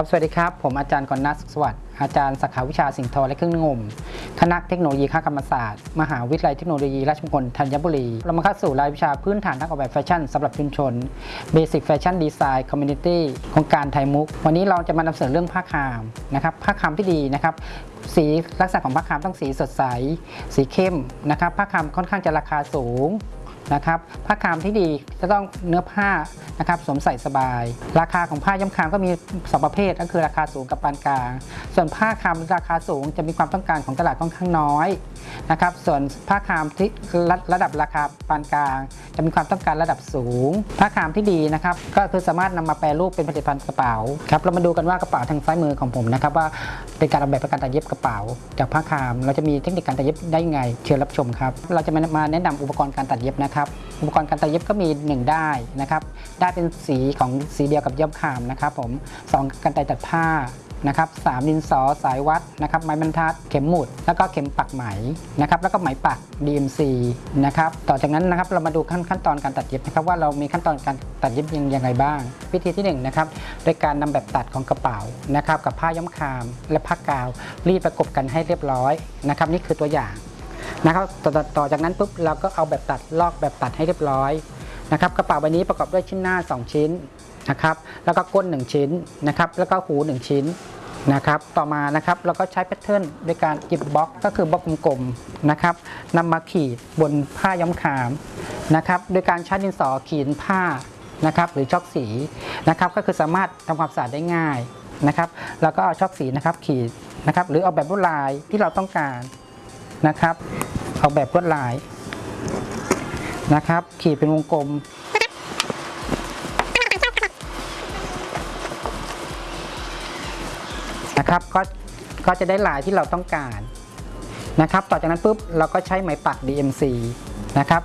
ครับ สวัสดีครับ ผมอาจารย์กรณัสุขสวัสดิ์ อาจารย์สาขาวิชาสิ่งทอและเครื่องงม คณะเทคโนโลยีคกรรมศาสตร์ มหาวิทยาลัยเทคโนโลยีราชมงคลธัญบุรี เรามาเข้าสู่รายวิชาพื้นฐานนักออกแบบแฟชั่นสำหรับชุมชน Basic Fashion Design Community โครงการไทยมุก วันนี้เราจะมานำเสนอเรื่องผ้าคามนะครับ ผ้าคามที่ดีนะครับ สีลักษณะของผ้าคามต้องสีสดใส สีเข้มนะครับ ผ้าคามค่อนข้างจะราคาสูง นะครับผ้าคามที่ดีจะต้องเนื้อผ้านะครับสวมใส่สบาย ราคาของผ้าย้ำคามก็มีสองประเภทก็คือราคาสูงกับปานกลาง ส่วนผ้าคามราคาสูงจะมีความต้องการของตลาดค่อนข้างน้อยนะครับส่วนผ้าคามที่ระระดับราคาปานกลาง จะมีความต้องการระดับสูง ผ้าคามที่ดีนะครับก็คือสามารถนำมาแปรรูปเป็นผลิตภัณฑ์กระเป๋าครับเรามาดูกันว่ากระเป๋าทางซ้ายมือของผมนะครับว่าเป็นการออกแบบประการตัดเย็บกระเป๋า จากผ้าคาม เราจะมีเทคนิคการตัดเย็บได้ยังไง เชิญรับชมครับเราจะมาแนะนำอุปกรณ์การตัดเย็บนะครับอุปกรณ์การตัดเย็บก็มี 1 ได้นะครับได้เป็นสีของสีเดียวกับเย็บคามนะครับผมสองกันไกรตัดผ้านะครับสามดินสอสายวัดนะครับไม้บรรทัดเข็มหมุด แล้วก็เข็มปักไหมนะครับแล้วก็ไหมปัก DMC นะครับต่อจากนั้นนะครับเรามาดูขั้นขั้นตอนการตัดเย็บนะครับว่าเรามีขั้นตอนการตัดเย็บยังยังไงบ้าง วิธีที่1นงนะครับโดยการนำแบบตัดของกระเป๋านะครับกับผ้าย้อมคามและผ้ากาว รีดประกบกันให้เรียบร้อยนะครับนี่คือตัวอย่าง นะครับต่อต่อต่อจากนั้นปุ๊บเราก็เอาแบบตัดลอกแบบตัดให้เรียบร้อยนะครับกระเป๋าใบนี้ประกอบด้วยชิ้นหน้า 2 ชิ้นนะครับแล้วก็ก้น 1 ชิ้นนะครับแล้วก็หู 1 ชิ้นนะครับต่อมานะครับเราก็ใช้แพทเทิร์นโดยการหยิบบล็อกก็คือบล็อกกลมๆนะครับนำมาขีดบนผ้าย้อมคามนะครับโดยการใช้ดินสอขีดผ้านะครับหรือช็อกสีนะครับก็คือสามารถทำความสะอาดได้ง่ายนะครับแล้วก็เอาช็อกสีนะครับขีดนะครับหรือเอาแบบลวดลายที่เราต้องการ นะครับ ออกแบบลวดลายนะครับ ขีดเป็นวงกลม นะครับก็ก็จะได้ลายที่เราต้องการนะครับ ต่อจากนั้นปุ๊บเราก็ใช้ไหมปัก DMC นะครับ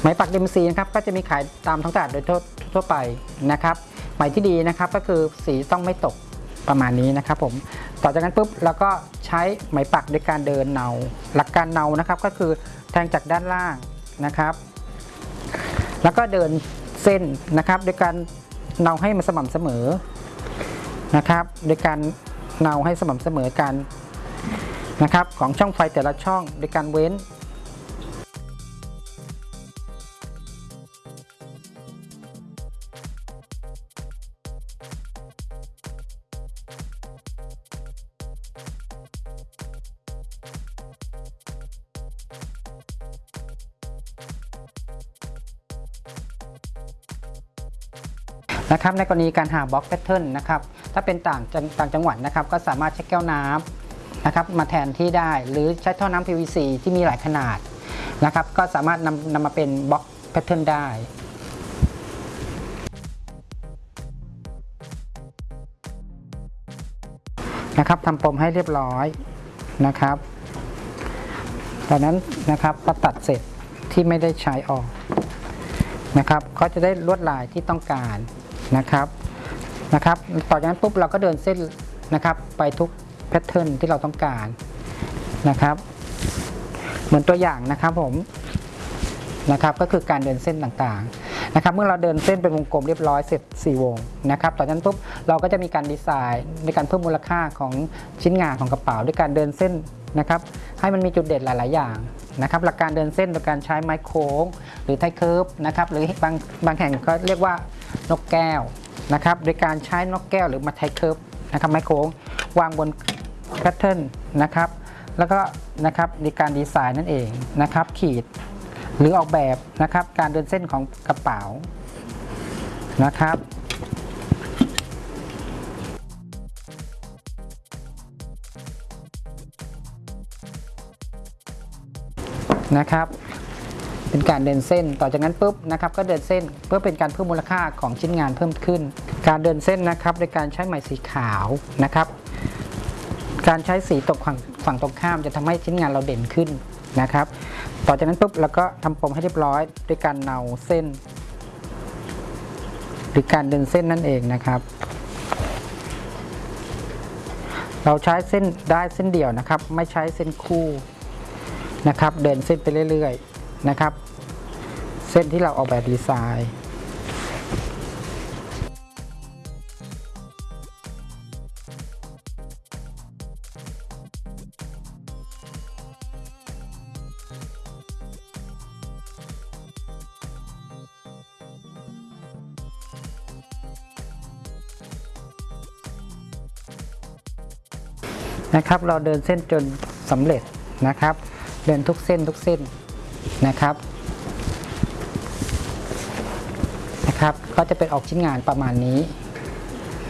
ไหมปัก DMC นะครับก็จะมีขายตามท้องตลาดโดยทั่วทั่วไปนะครับไหมที่ดีนะครับก็คือสีต้องไม่ตกประมาณนี้นะครับผมต่อจากนั้นปุ๊บเราก็ ช้ไหมปักด้วยการเดินเนา หลักการเนานะครับก็คือแทงจากด้านล่างนะครับ แล้วก็เดินเส้นนะครับโดยการเนาให้มันสม่ำเสมอนะครับโดยการเนาให้สม่ำเสมอกันนะครับของช่องไฟแต่ละช่องโดยการเว้น นะครับในกรณีการหา block pattern นะครับถ้าเป็นต่างจังต่างจังหวัดนะครับก็สามารถใช้แก้วน้ำนะครับมาแทนที่ได้หรือใช้ท่อน้ำ PVC ที่มีหลายขนาดนะครับก็สามารถนำนำมาเป็น block pattern ได้นะครับทำปมให้เรียบร้อยนะครับจากนั้นนะครับพอตัดเสร็จที่ไม่ได้ใช้ออกนะครับ ก็จะได้ลวดลายที่ต้องการ นะครับนะครับ ต่อจากนั้นปุ๊บเราก็เดินเส้นนะครับไปทุกแพทเทิร์นที่เราต้องการนะครับ เหมือนตัวอย่างนะครับผมนะครับก็คือการเดินเส้นต่างๆนะครับ เมื่อเราเดินเส้นเป็นวงกลมเรียบร้อยเสร็จ 4 วงนะครับต่อจากนั้นปุ๊บเราก็จะมีการดีไซน์ในการเพิ่มมูลค่าของชิ้นงานของกระเป๋า ด้วยการเดินเส้นนะครับ ให้มันมีจุดเด่นหลาย ๆ อย่างนะครับ หลักการเดินเส้นโดยการใช้ไม้โค้ง หรือ hip curve นะครับหรือบางบางแห่งก็เรียกว่า นกแก้วนะครับโดยการใช้นกแก้วหรือมา hip curve นะครับไม้โค้งวางบน pattern นะครับแล้วก็นะครับในการดีไซน์นั่นเองนะครับขีดหรือออกแบบนะครับการเดินเส้นของกระเป๋านะครับนะครับ เป็นการเดินเส้น ต่อจากนั้นปุ๊บนะครับก็เดินเส้นเพื่อเป็นการเพิ่มมูลค่าของชิ้นงานเพิ่มขึ้น การเดินเส้นนะครับโดยการใช้ไหมสีขาวนะครับ การใช้สีตกฝั่งฝั่งตรงข้ามจะทำให้ชิ้นงานเราเด่นขึ้นนะครับ ต่อจากนั้นปุ๊บเราก็ทำปมให้เรียบร้อยด้วยการเนาเส้น หรือการเดินเส้นนั่นเองนะครับ เราใช้เส้นได้เส้นเดียวนะครับ ไม่ใช้เส้นคู่นะครับ เดินเส้นไปเรื่อยๆนะครับ เส้นที่เราออกแบบดีไซน์นะครับเราเดินเส้นจนสำเร็จนะครับ เดินทุกเส้นทุกเส้นนะครับ ก็จะเป็นออกชิ้นงานประมาณนี้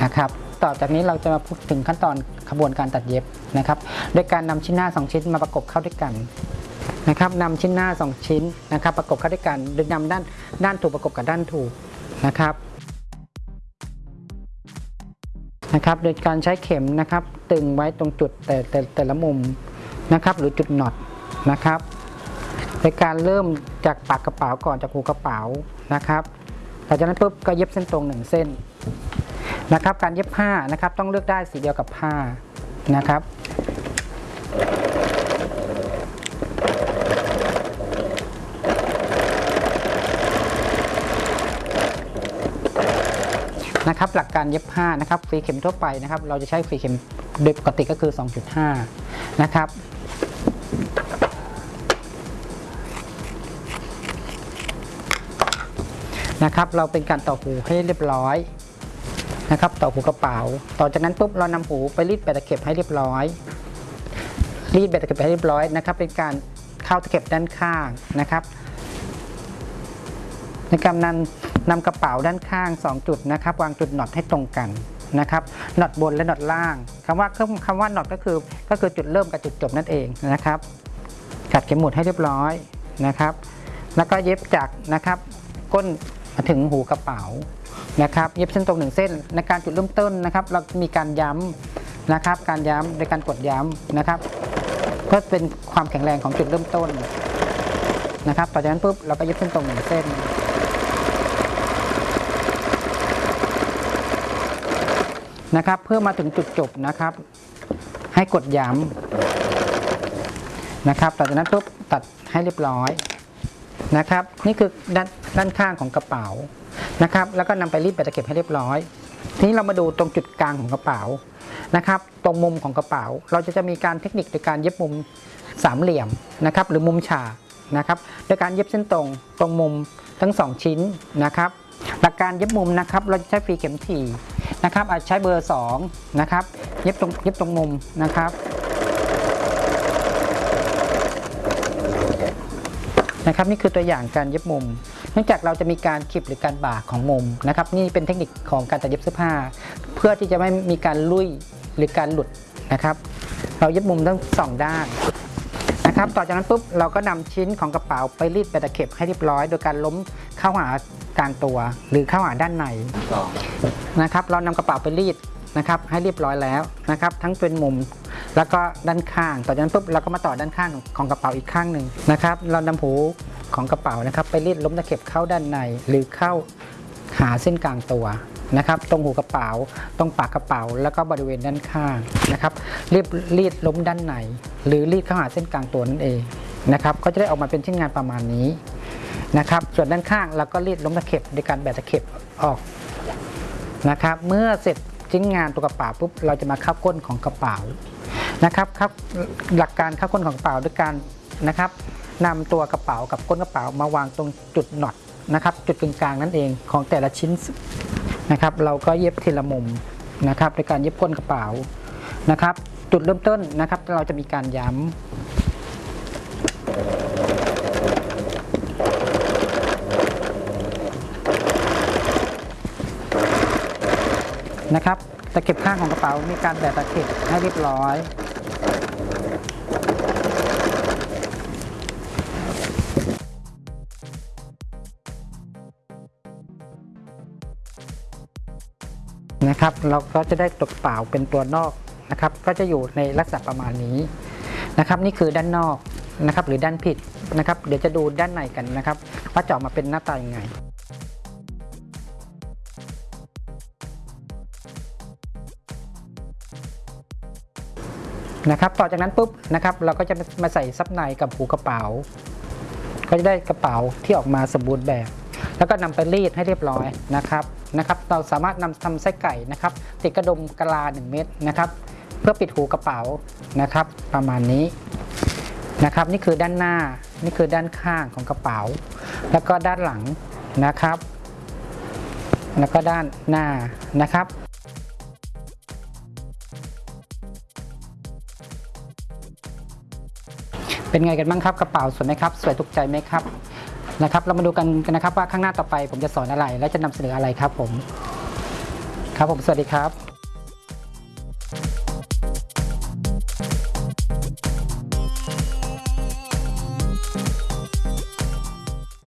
นะครับ ต่อจากนี้เราจะมาพูดถึงขั้นตอนขบวนการตัดเย็บนะครับ โดยการนำชิ้นหน้า 2 ชิ้นมาประกบเข้าด้วยกันนะครับนำชิ้นหน้า 2 ชิ้นนะครับ ประกบเข้าด้วยกันโดยนำด้านด้านถูกประกบกับด้านถูกนะครับนะครับ โดยการใช้เข็มนะครับ ตึงไว้ตรงจุดแต่แต่แต่ละมุมนะครับ หรือจุดน็อตนะครับโดยการเริ่มจากปากกระเป๋าก่อนจากหูกระเป๋านะครับ หลังจากนั้นปุ๊บก็เย็บเส้นตรงหนึ่งเส้นนะครับการเย็บผ้านะครับต้องเลือกได้สีเดียวกับผ้านะครับนะครับหลักการเย็บผ้านะครับฝีเข็มทั่วไปนะครับเราจะใช้ฝีเข็มโดยปกติก็คือ 2.5 นะครับ นะครับ เราเป็นการต่อหูให้เรียบร้อยนะครับ ต่อหูกระเป๋า ต่อจากนั้นปุ๊บเรานำหูไปรีดแบตตะเข็บให้เรียบร้อย รีดแบตตะเข็บให้เรียบร้อยนะครับ เป็นการเข้าตะเข็บด้านข้างนะครับ ในการนำนำกระเป๋าด้านข้าง 2 จุดนะครับ วางจุดน็อตให้ตรงกันนะครับน็อตบนและน็อตล่างคำว่าคำว่าน็อตก็คือก็คือจุดเริ่มกับจุดจบนั่นเองนะครับ กัดเข็มหมุดให้เรียบร้อยนะครับ แล้วก็เย็บจากนะครับ ก้น มาถึงหูกระเป๋านะครับเย็บเส้นตรงหนึ่งเส้นในการจุดเริ่มต้นนะครับ เรามีการย้ำนะครับ การย้ำในการกดย้ำนะครับ เพื่อเป็นความแข็งแรงของจุดเริ่มต้นนะครับ ต่อจากนั้นปุ๊บเราก็เย็บเส้นตรงหนึ่งเส้นนะครับ เพื่อมาถึงจุดจบนะครับ ให้กดย้ำนะครับ ต่อจากนั้นปุ๊บตัดให้เรียบร้อยนะครับ นี่คือด้าน ด้านข้างของกระเป๋านะครับแล้วก็นำไปรีดแบตะเข็บให้เรียบร้อย ทีนี้เรามาดูตรงจุดกลางของกระเป๋านะครับ ตรงมุมของกระเป๋า เราจะจะมีการเทคนิคในการเย็บมุมสามเหลี่ยมนะครับหรือมุมฉากนะครับโดยการเย็บเส้นตรงตรงมุมทั้งสองชิ้นนะครับหลักการเย็บมุมนะครับเราจะใช้ฟรีเข็มถี่นะครับอาจใช้เบอร์2นะครับเย็บตรงเย็บตรงมุมนะครับ นะครับนี่คือตัวอย่างการเย็บมุม เนื่องจากเราจะมีการขีดหรือการบ่าของมุมนะครับนี่เป็นเทคนิคของการตัดเย็บเสื้อผ้า เพื่อที่จะไม่มีการลุยหรือการหลุดนะครับ เราเย็บมุมทั้งสองด้านนะครับต่อจากนั้นปุ๊บเราก็นำชิ้นของกระเป๋าไปรีดไปตะเข็บให้เรียบร้อย โดยการล้มเข้าหากลางตัว หรือเข้าหาด้านในสองนะครับ เรานำกระเป๋าไปรีดนะครับให้เรียบร้อยแล้วนะครับ ทั้งเป็นมุม แล้วก็ด้านข้างต่อจากนั้นปุ๊บเราก็มาต่อด้านข้างของกระเป๋าอีกข้างหนึ่งนะครับ เรานำหูของกระเป๋านะครับ ไปรีดล้มตะเข็บเข้าด้านใน หรือเข้าหาเส้นกลางตัวนะครับ ตรงหูกระเป๋า ตรงปากกระเป๋า แล้วก็บริเวณด้านข้างนะครับรีบรีดล้มด้านในหรือรีดเข้าหาเส้นกลางตัวนั่นเองนะครับ ก็จะได้ออกมาเป็นชิ้นงานประมาณนี้นะครับ ส่วนด้านข้างเราก็รีดล้มตะเข็บโดยการแบะตะเข็บออกนะครับ เมื่อเสร็จชิ้นงานตัวกระเป๋าปุ๊บเราจะมาเข้าก้นของกระเป๋า นะครับครับหลักการเข้าก้นของกระเป๋าด้วยการนะครับนำตัวกระเป๋ากับก้นกระเป๋ามาวางตรงจุดน็อตนะครับจุดกึ่งกลางนั่นเองของแต่ละชิ้นนะครับ เราก็เย็บทีละมุมนะครับในการเย็บก้นกระเป๋านะครับ จุดเริ่มต้นนะครับ เราจะมีการย้ำนะครับตะเข็บข้างของกระเป๋ามีการแบะตะเข็บให้เรียบร้อย นะครับเราก็จะได้ตัวกเป๋าเป็นตัวนอกนะครับ ก็จะอยู่ในลักษณะประมาณนี้นะครับ นี่คือด้านนอกนะครับ หรือด้านผิดนะครับ เดี๋ยวจะดูด้านในกันนะครับว่าจะออกมาเป็นหน้าตายังไง นะครับต่อจากนั้นปุ๊บนะครับเราก็จะมาใส่ซับในกับหูกระเป๋า ก็จะได้กระเป๋าที่ออกมาสมบูรณ์แบบ แล้วก็นำไปรีดให้เรียบร้อยนะครับนะครับ เราสามารถนำทำไส้ไก่นะครับ ติดกระดมกะลา 1 เม็ดนะครับ เพื่อปิดหูกระเป๋านะครับ ประมาณนี้นะครับ นี่คือด้านหน้านี่คือด้านข้างของกระเป๋า แล้วก็ด้านหลังนะครับ แล้วก็ด้านหน้านะครับ เป็นไงกันบ้างครับกระเป๋าสวยไหมครับ สวยถูกใจไหมครับนะครับ เรามาดูกันกันนะครับว่าข้างหน้าต่อไป ผมจะสอนอะไรและจะนำเสนออะไรครับผม ครับผมสวัสดีครับ